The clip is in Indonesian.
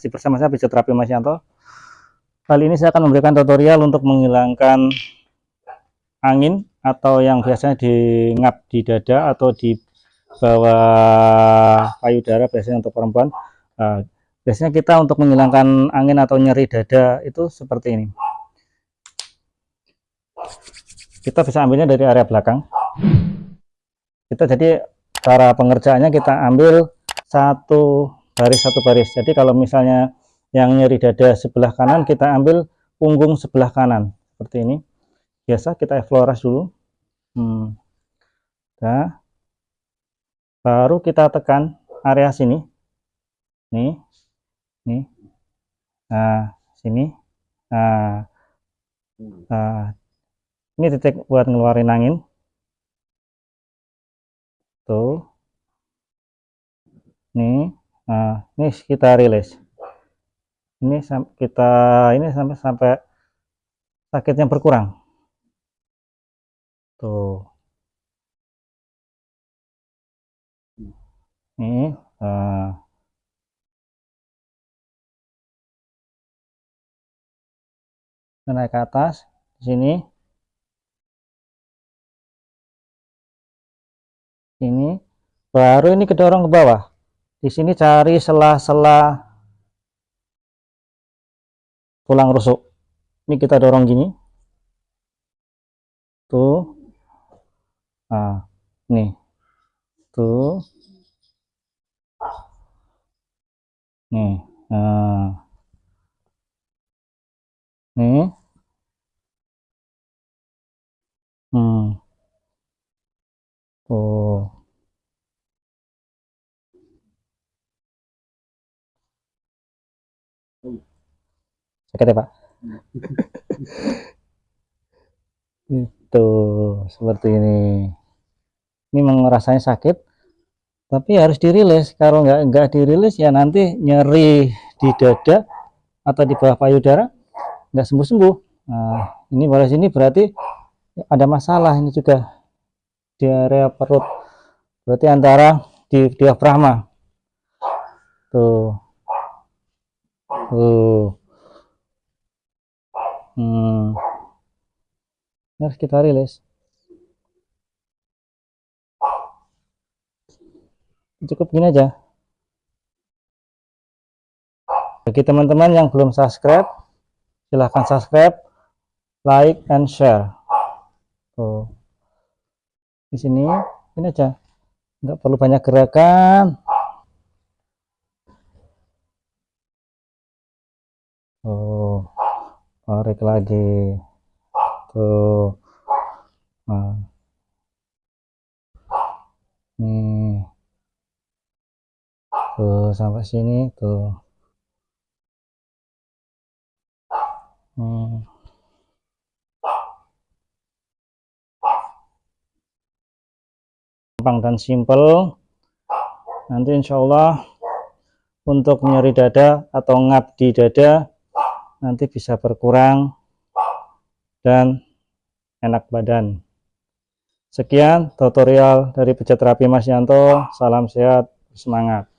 masih bersama saya Terapi Mas Yanto. Kali ini saya akan memberikan tutorial untuk menghilangkan angin atau yang biasanya ngap di dada atau di bawah payudara biasanya untuk perempuan. Nah, biasanya kita untuk menghilangkan angin atau nyeri dada itu seperti ini. Kita bisa ambilnya dari area belakang. Kita jadi cara pengerjaannya kita ambil satu baris satu baris. Jadi kalau misalnya yang nyeri dada sebelah kanan kita ambil punggung sebelah kanan. Seperti ini. Biasa kita efloras dulu. Hmm. nah, baru kita tekan area sini. Nih. Nih. Nah sini. Nah, nah. Ini titik buat ngeluarin angin. Tuh. Nih Nah, ini kita rilis. Ini kita ini sampai sampai sakitnya berkurang. Tuh. Ini uh, naik ke atas di sini. Ini baru ini kedorong ke bawah di sini cari sela-sela tulang rusuk. Ini kita dorong gini. Tuh. Nah nih. Tuh. Nih nah. Nih hmm tuh sakit ya pak? Itu seperti ini. Ini rasanya sakit tapi harus dirilis. Kalau nggak nggak dirilis ya nanti nyeri di dada atau di bawah payudara nggak sembuh-sembuh. Nah ini pada sini berarti ada masalah ini juga di area perut. Berarti antara di diafragma. Tuh. Tuh hmm. harus kita rilis cukup gini aja. Bagi teman-teman yang belum subscribe silahkan subscribe like and share. Tuh. Di sini ini aja. Nggak perlu banyak gerakan. Oh tarik lagi tuh nah. nih tuh sampai sini tuh hmm. gampang dan simple nanti insya Allah untuk nyeri dada atau ngap di dada nanti bisa berkurang dan enak badan. Sekian tutorial dari pijat terapi Mas Yanto. Salam sehat, semangat.